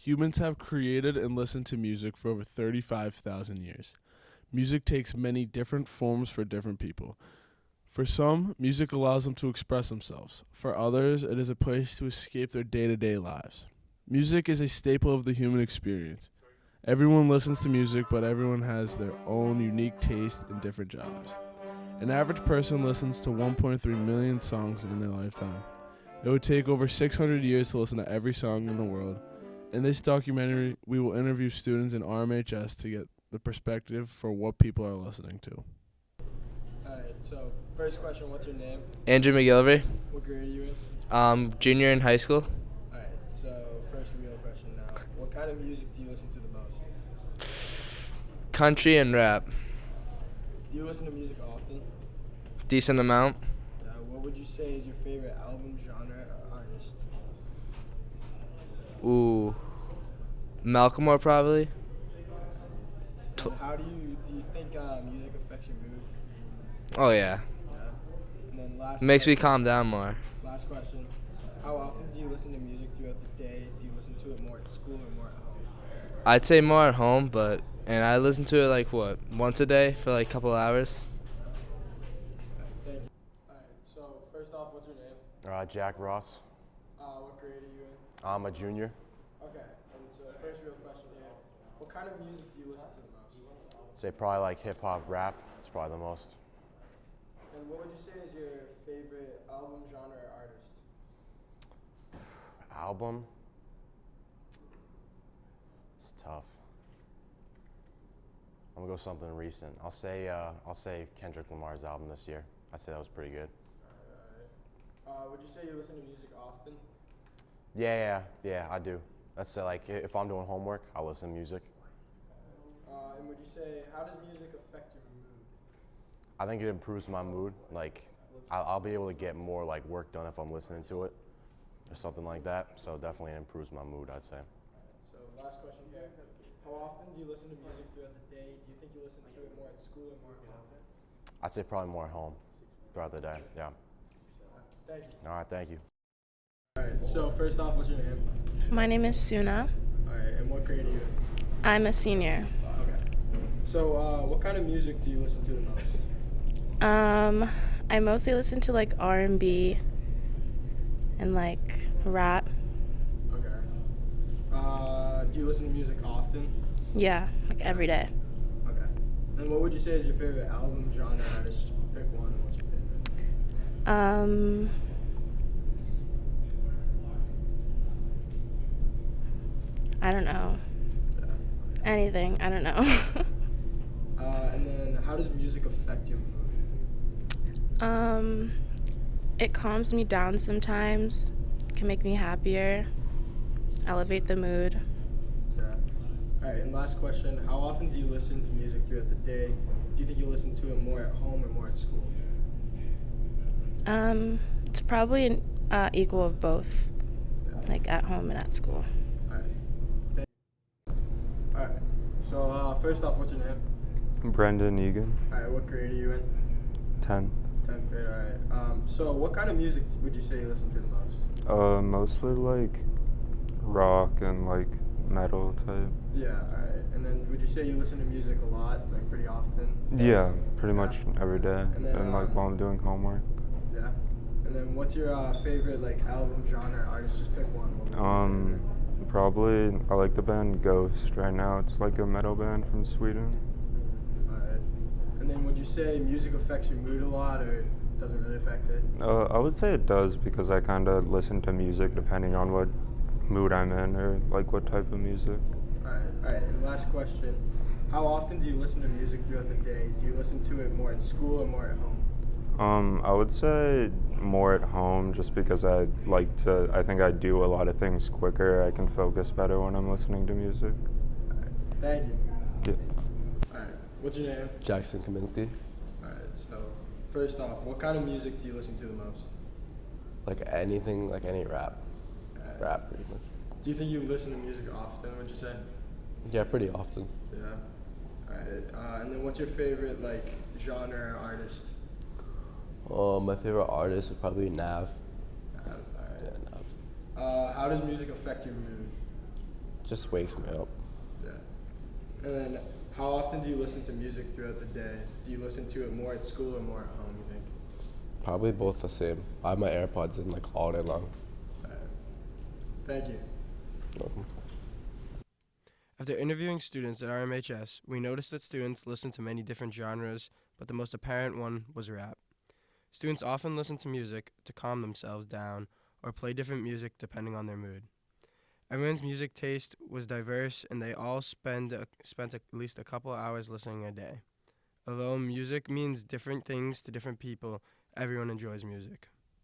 Humans have created and listened to music for over 35,000 years. Music takes many different forms for different people. For some, music allows them to express themselves. For others, it is a place to escape their day to day lives. Music is a staple of the human experience. Everyone listens to music, but everyone has their own unique taste in different genres. An average person listens to 1.3 million songs in their lifetime. It would take over 600 years to listen to every song in the world. In this documentary, we will interview students in RMHS to get the perspective for what people are listening to. Alright, so first question, what's your name? Andrew McGillivray, What grade are you in? um, junior in high school. Alright, so first real question now. What kind of music do you listen to the most? Country and rap, Do you listen to music often? decent amount. Uh, what would you say is your favorite album, genre, or artist? Ooh, Malcolmore probably. Tw- And how do you do you think uh, music affects your mood? Oh yeah, Yeah. And then last makes me calm down more. Last question. How often do you listen to music throughout the day? Do you listen to it more at school or more at home? I'd say more at home, but and I listen to it like what once a day for like a couple hours. Thank you. Alright, so first off, what's your name? Uh, Jack Ross. Uh, what grade are you in? I'm a junior. Okay, and so first real question here. What kind of music do you listen to the most? Say probably like hip hop, rap. It's probably the most. And what would you say is your favorite album, genre, or artist? Album. It's tough. I'm gonna go something recent. I'll say uh, I'll say Kendrick Lamar's album this year. I'd say that was pretty good. Uh, would you say you listen to music often? Yeah, yeah, yeah. I do. That's uh, like if I'm doing homework, I listen to music. Uh, and would you say, how does music affect your mood? I think it improves my mood. Like I'll, I'll be able to get more like work done if I'm listening to it, or something like that. So definitely it improves my mood. I'd say. So last question here. How often do you listen to music throughout the day? Do you think you listen to it more at school or more at home? I'd say probably more at home throughout the day. Yeah. Thank you. All right. Thank you. Alright, so first off, what's your name? My name is Suna. Alright, and what grade are you in? I'm a senior. Okay. So, uh, what kind of music do you listen to the most? Um, I mostly listen to like R&B and like rap. Okay. Uh, do you listen to music often? Yeah, like every day. Okay. And what would you say is your favorite album, genre, artist? Just pick one. What's your favorite? Um, I don't know. Anything. I don't know. Uh, and then, how does music affect your mood? um, it calms me down sometimes. Can make me happier. Elevate the mood. Yeah. All right. And last question: How often do you listen to music throughout the day? Do you think you listen to it more at home or more at school? Um, it's probably an uh, equal of both, like at home and at school. All right. All right. So, uh, first off, what's your name? Brendan Egan, All right. What grade are you in? 10. Tenth grade. All right. Um, so, what kind of music would you say you listen to the most? Uh, mostly like rock and like metal type. Yeah. All right. And then, would you say you listen to music a lot, like pretty often? Yeah, pretty Yeah. much every day. And then, And like um, while I'm doing homework. Yeah. And then, what's your uh, favorite like album, genre, artist? Just pick one. What would be your Um, probably I like the band Ghost right now. It's like a metal band from Sweden. Alright. And then would you say music affects your mood a lot or doesn't really affect it? Uh, I would say it does because I kind of listen to music depending on what mood I'm in or like what type of music. Alright, alright. And last question. How often do you listen to music throughout the day? Do you listen to it more at school or more at home? Um, I would say more at home just because I like to, I think I do a lot of things quicker. I can focus better when I'm listening to music. Alright. Thank you. Yeah. Alright. What's your name? Jackson Kaminsky. Alright, so first off, what kind of music do you listen to the most? Like anything, like any rap. Alright. Rap, pretty much. Do you think you listen to music often, would you say? Yeah, pretty often. Yeah. Alright. Uh, and then what's your favorite like genre or artist? Um, my favorite artist would probably be Nav. Uh, alright. Yeah, Nav. Uh, how does music affect your mood? just wakes me up. Yeah. And then, how often do you listen to music throughout the day? Do you listen to it more at school or more at home? You think? Probably both the same. I have my AirPods in like all day long. Alright. Thank you. Welcome. After interviewing students at RMHS, we noticed that students listen to many different genres, but the most apparent one was rap. Students often listen to music to calm themselves down or play different music depending on their mood. Everyone's music taste was diverse, and they all spend a, spent at least a couple hours listening a day. Although music means different things to different people, everyone enjoys music.